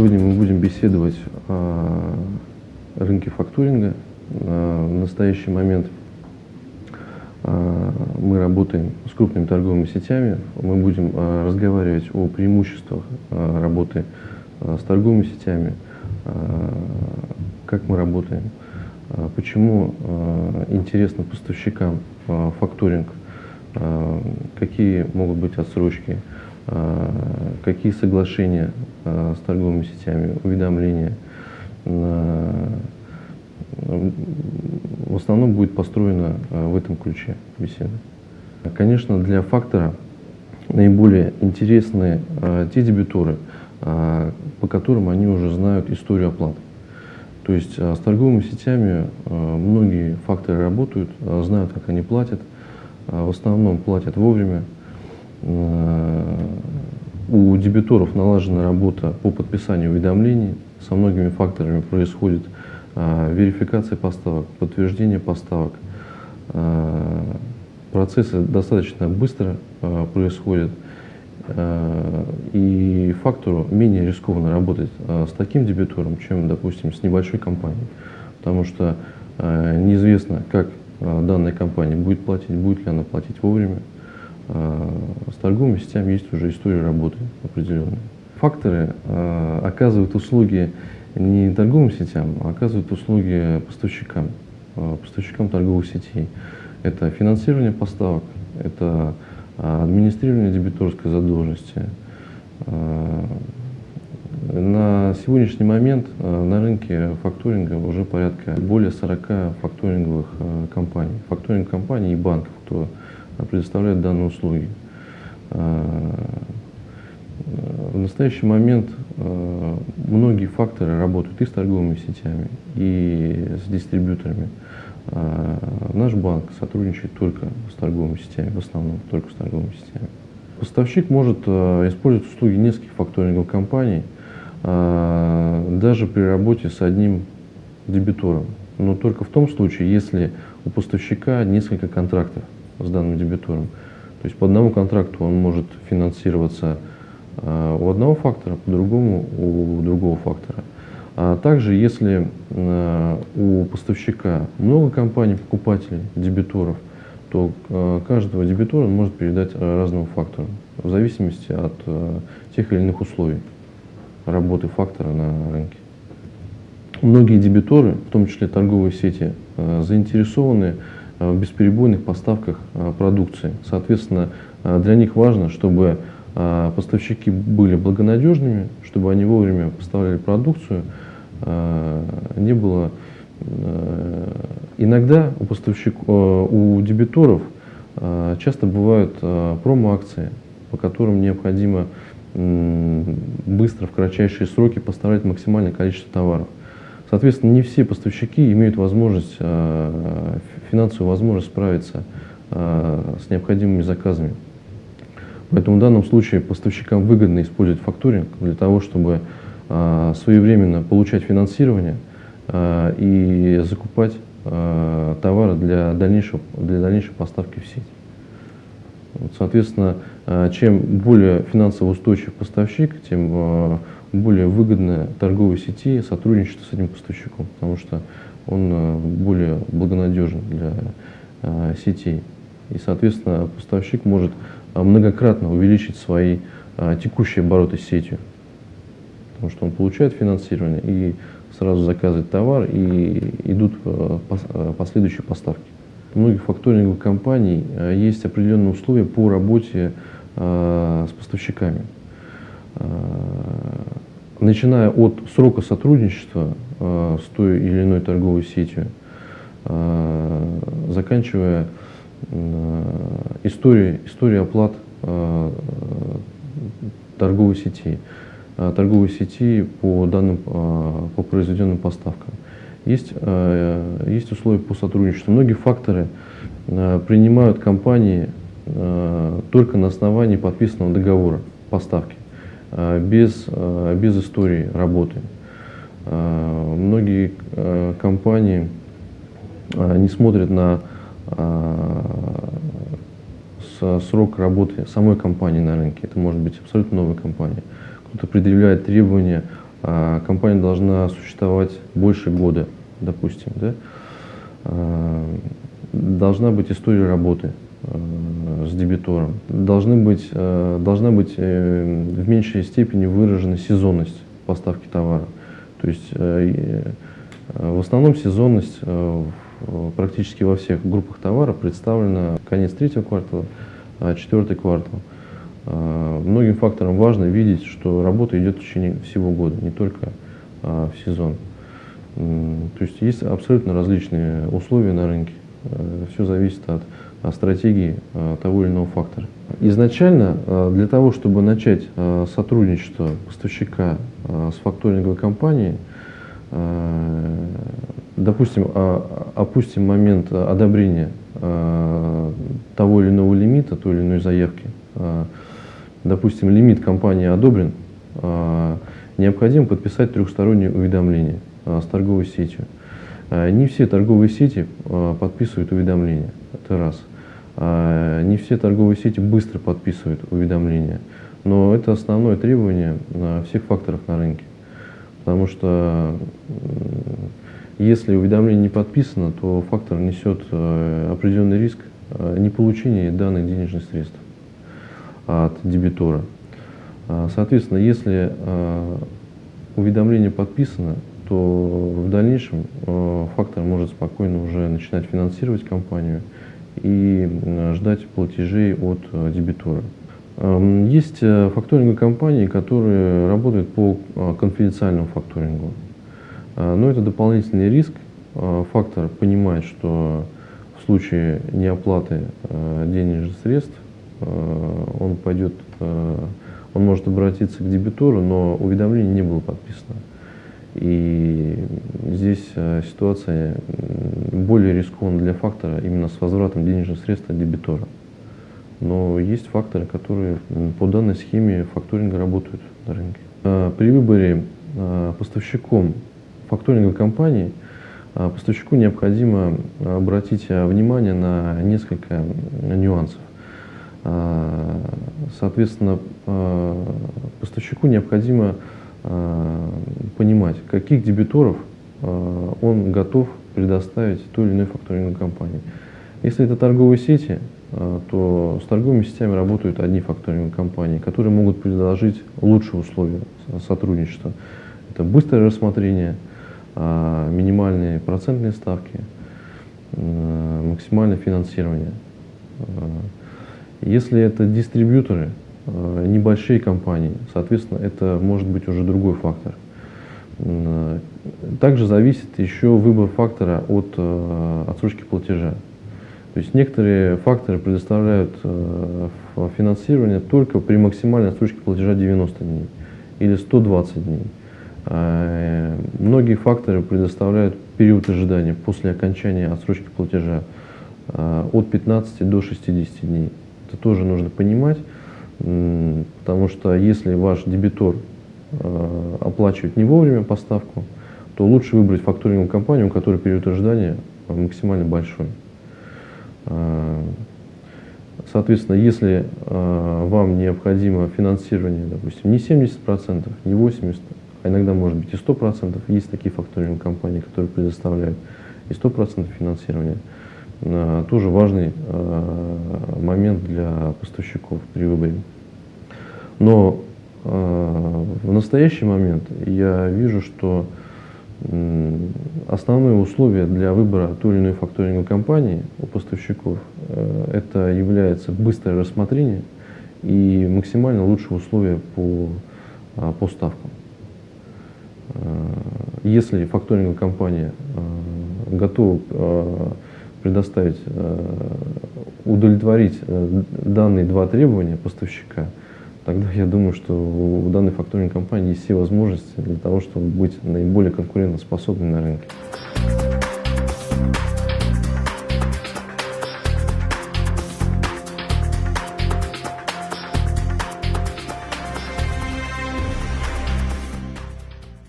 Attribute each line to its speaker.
Speaker 1: Сегодня мы будем беседовать о рынке факторинга. А, в настоящий момент а, мы работаем с крупными торговыми сетями. Мы будем а, разговаривать о преимуществах работы с торговыми сетями, как мы работаем, почему интересно поставщикам факторинг, какие могут быть отсрочки, какие соглашения с торговыми сетями, уведомления. В основном будет построена в этом ключе беседа. Конечно, для фактора наиболее интересны те дебиторы, по которым они уже знают историю оплаты. То есть с торговыми сетями многие факторы работают, знают, как они платят, в основном платят вовремя, у дебиторов налажена работа по подписанию уведомлений. Со многими факторами происходит а, верификация поставок, подтверждение поставок. А, процессы достаточно быстро происходят. И фактору менее рискованно работать с таким дебитором, чем, допустим, с небольшой компанией. Потому что неизвестно, как данная компания будет платить, будет ли она платить вовремя. А, с торговыми сетями есть уже история работы определенная. Факторы а, оказывают услуги не торговым сетям, а оказывают услуги поставщикам, а, поставщикам торговых сетей. Это финансирование поставок, это администрирование дебиторской задолженности. На сегодняшний момент на рынке факторинга уже порядка более 40 факторинговых компаний. Факторинг компаний и банков, кто предоставляет данные услуги. А, в настоящий момент а, многие факторы работают и с торговыми сетями, и с дистрибьюторами. А, наш банк сотрудничает только с торговыми сетями, в основном только с торговыми сетями. Поставщик может использовать услуги нескольких факторинговых компаний, даже при работе с одним дебитором, но только в том случае, если у поставщика несколько контрактов с данным дебитором. То есть по одному контракту он может финансироваться э, у одного фактора, по другому у другого фактора. А также, если э, у поставщика много компаний, покупателей, дебиторов, то э, каждого дебитора он может передать разному фактору, в зависимости от тех или иных условий работы фактора на рынке. Многие дебиторы, в том числе торговые сети, заинтересованы в бесперебойных поставках э, продукции. Соответственно, э, для них важно, чтобы поставщики были благонадежными, чтобы они вовремя поставляли продукцию, не было... Иногда у, поставщиков, у дебиторов часто бывают промо-акции, по которым необходимо быстро, в кратчайшие сроки поставлять максимальное количество товаров. Соответственно, не все поставщики имеют возможность, э, финансовую возможность справиться э, с необходимыми заказами. Поэтому в данном случае поставщикам выгодно использовать факторинг для того, чтобы э, своевременно получать финансирование и закупать товары для, дальнейшего, для дальнейшей поставки в сеть. Соответственно, чем более финансово устойчив поставщик, тем более выгодно торговой сети сотрудничество с этим поставщиком, потому что он э, более благонадежен для э, сетей. И, соответственно, поставщик может э, многократно увеличить свои текущие обороты с сетью, потому что он получает финансирование и сразу заказывает товар, и идут последующие поставки. У многих факторинговых компаний есть определенные условия по работе с поставщиками начиная от срока сотрудничества э, с той или иной торговой сетью, э, заканчивая э, историей, историей оплат э, торговой сети, э, торговой сети по данным, по произведенным поставкам. Есть, есть условия по сотрудничеству. Многие факторы принимают компании только на основании подписанного договора поставки. Э, без, э, без истории работы. Э, многие компании не смотрят на срок работы самой компании на рынке. Это может быть абсолютно новая компания. Кто-то предъявляет требования компания должна существовать больше года, допустим, да, должна быть история работы с дебитором, должны быть, должна быть э, в меньшей степени выражена сезонность поставки товара. То есть э, в основном сезонность э, практически во всех группах товара представлена конец третьего квартала, четвертый квартал. А, многим факторам важно видеть, что работа идет в течение всего года, не только а, в сезон. То есть есть абсолютно различные условия на рынке. Э, Все зависит от стратегии а, того или иного фактора. Изначально для того, чтобы начать сотрудничество поставщика с факторинговой компанией, допустим, опустим момент одобрения того или иного лимита, той или иной заявки, допустим, лимит компании одобрен, а, необходимо подписать трехстороннее уведомление а, с торговой сетью. А, не все торговые сети подписывают уведомления, это раз. Не все торговые сети быстро подписывают уведомления, но это основное требование всех факторов на рынке. Потому что если уведомление не подписано, то фактор несет определенный риск неполучения данных денежных средств от дебитора. А, соответственно, если а, уведомление подписано, то в дальнейшем а, фактор может спокойно уже начинать финансировать компанию и ждать платежей от дебитора. Есть э, факторинговые компании, которые работают по конфиденциальному факторингу. Но это дополнительный риск. Фактор понимает, что в случае неоплаты денежных средств Э, он пойдет, э, он может обратиться к дебитору, но уведомление не было подписано. И здесь э, ситуация более рискованна для фактора именно с возвратом денежных средств от дебитора. Но есть факторы, которые по данной схеме факторинга работают на рынке. При выборе поставщиком факторинговой компании поставщику необходимо обратить внимание на несколько нюансов. Соответственно, поставщику необходимо понимать, каких дебиторов он готов предоставить той или иной факторинговой компании. Если это торговые сети, то с торговыми сетями работают одни факторинговые компании, которые могут предложить лучшие условия сотрудничества. Это быстрое рассмотрение, минимальные процентные ставки, максимальное финансирование. Если это дистрибьюторы, э, небольшие компании, соответственно, это может быть уже другой фактор. Э, также зависит еще выбор фактора от э, отсрочки платежа. То есть некоторые факторы предоставляют финансирование только при максимальной отсрочке платежа 90 дней или 120 дней. Многие факторы предоставляют период ожидания после окончания отсрочки платежа от 15 до 60 дней. Это тоже нужно понимать, потому что если ваш дебитор э, оплачивает не вовремя поставку, то лучше выбрать факторинговую компанию, у которой период ожидания максимально большой. Э, соответственно, если э, вам необходимо финансирование, допустим, не 70%, не 80%, а иногда может быть и 100%, есть такие факторинговые компании, которые предоставляют и 100% финансирования, тоже важный э, момент для поставщиков при выборе. Но э, в настоящий момент я вижу, что основное условие для выбора той или иной факторинговой компании у поставщиков это является быстрое рассмотрение и максимально лучшие условия по, по ставкам. Если факторинговая компания готова предоставить, э, удовлетворить э, данные два требования поставщика, тогда я думаю, что у данной факторинговой компании есть все возможности для того, чтобы быть наиболее конкурентоспособной на рынке.